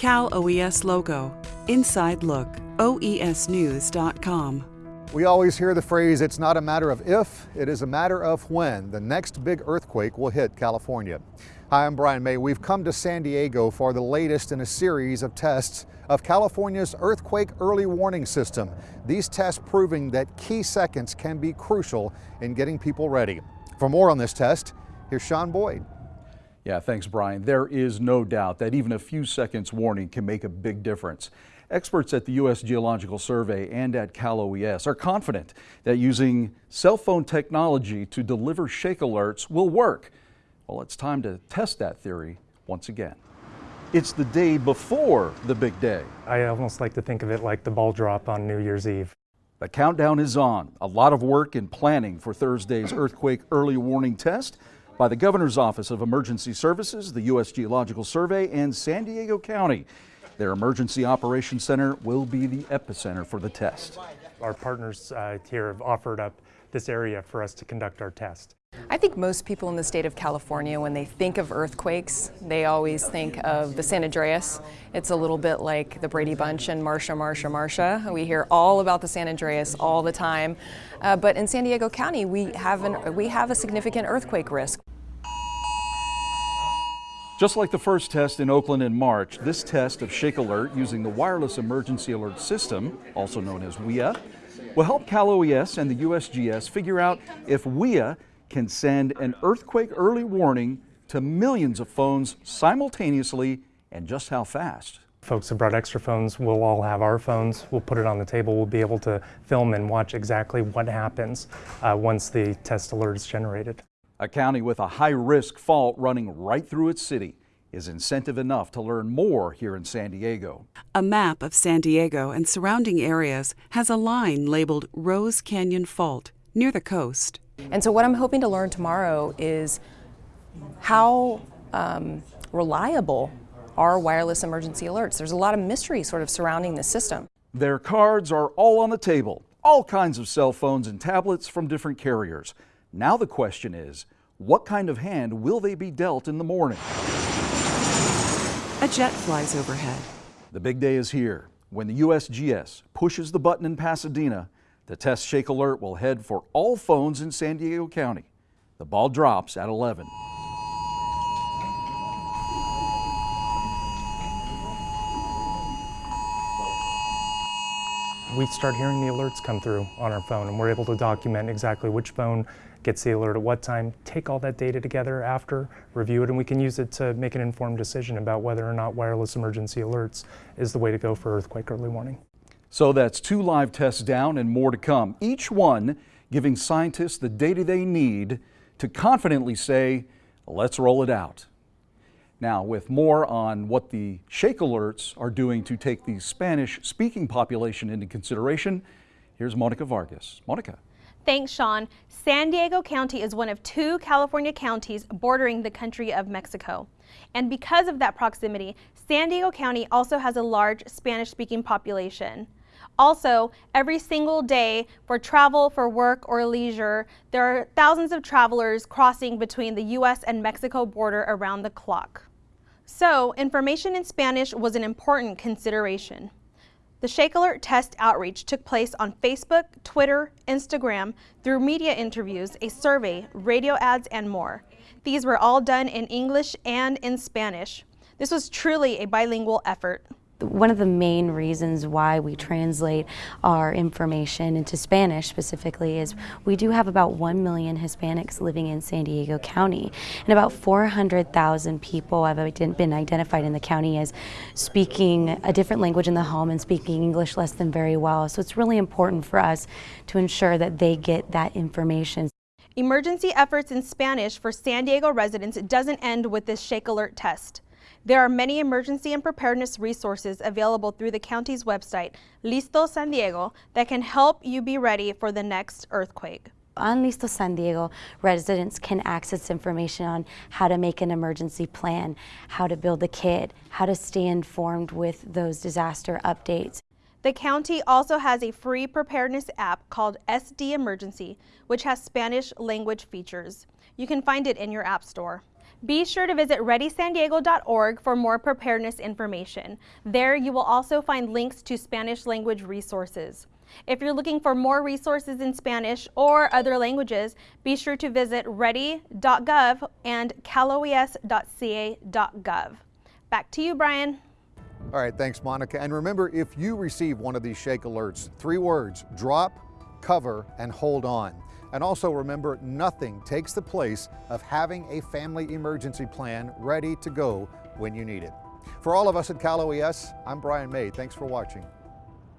Cal OES logo. Inside Look. OESnews.com. We always hear the phrase, it's not a matter of if, it is a matter of when the next big earthquake will hit California. Hi, I'm Brian May. We've come to San Diego for the latest in a series of tests of California's earthquake early warning system. These tests proving that key seconds can be crucial in getting people ready. For more on this test, here's Sean Boyd. Yeah, thanks, Brian. There is no doubt that even a few seconds warning can make a big difference. Experts at the U.S. Geological Survey and at Cal OES are confident that using cell phone technology to deliver shake alerts will work. Well, it's time to test that theory once again. It's the day before the big day. I almost like to think of it like the ball drop on New Year's Eve. The countdown is on. A lot of work and planning for Thursday's earthquake early warning test by the Governor's Office of Emergency Services, the U.S. Geological Survey, and San Diego County. Their Emergency Operations Center will be the epicenter for the test. Our partners uh, here have offered up this area for us to conduct our test. I think most people in the state of California, when they think of earthquakes, they always think of the San Andreas. It's a little bit like the Brady Bunch and Marsha, Marsha, Marsha. We hear all about the San Andreas all the time. Uh, but in San Diego County, we have, an, we have a significant earthquake risk. Just like the first test in Oakland in March, this test of Shake Alert using the Wireless Emergency Alert System, also known as WEA, will help Cal OES and the USGS figure out if WEA can send an earthquake early warning to millions of phones simultaneously and just how fast. Folks have brought extra phones. We'll all have our phones. We'll put it on the table. We'll be able to film and watch exactly what happens uh, once the test alert is generated. A county with a high-risk fault running right through its city is incentive enough to learn more here in San Diego. A map of San Diego and surrounding areas has a line labeled Rose Canyon Fault near the coast. And so what I'm hoping to learn tomorrow is how um, reliable are wireless emergency alerts. There's a lot of mystery sort of surrounding the system. Their cards are all on the table, all kinds of cell phones and tablets from different carriers. Now the question is, what kind of hand will they be dealt in the morning? A jet flies overhead. The big day is here. When the USGS pushes the button in Pasadena, the test shake alert will head for all phones in San Diego County. The ball drops at 11. We start hearing the alerts come through on our phone and we're able to document exactly which phone gets the alert at what time, take all that data together after, review it, and we can use it to make an informed decision about whether or not wireless emergency alerts is the way to go for earthquake early warning. So that's two live tests down and more to come, each one giving scientists the data they need to confidently say, let's roll it out. Now, with more on what the shake alerts are doing to take the Spanish speaking population into consideration, here's Monica Vargas. Monica. Thanks, Sean. San Diego County is one of two California counties bordering the country of Mexico. And because of that proximity, San Diego County also has a large Spanish-speaking population. Also, every single day for travel, for work, or leisure, there are thousands of travelers crossing between the U.S. and Mexico border around the clock. So, information in Spanish was an important consideration. The Shake Alert test outreach took place on Facebook, Twitter, Instagram, through media interviews, a survey, radio ads, and more. These were all done in English and in Spanish. This was truly a bilingual effort. One of the main reasons why we translate our information into Spanish specifically is we do have about 1 million Hispanics living in San Diego County and about 400,000 people have been identified in the county as speaking a different language in the home and speaking English less than very well. So it's really important for us to ensure that they get that information. Emergency efforts in Spanish for San Diego residents doesn't end with this Shake Alert test. There are many emergency and preparedness resources available through the county's website, Listo San Diego, that can help you be ready for the next earthquake. On Listo San Diego, residents can access information on how to make an emergency plan, how to build a kit, how to stay informed with those disaster updates. The county also has a free preparedness app called SD Emergency, which has Spanish language features. You can find it in your app store. Be sure to visit readysandiego.org for more preparedness information. There you will also find links to Spanish language resources. If you're looking for more resources in Spanish or other languages, be sure to visit ready.gov and caloes.ca.gov. Back to you, Brian. All right, thanks, Monica. And remember, if you receive one of these shake alerts, three words, drop, cover, and hold on. And also remember, nothing takes the place of having a family emergency plan ready to go when you need it. For all of us at Cal OES, I'm Brian May. Thanks for watching.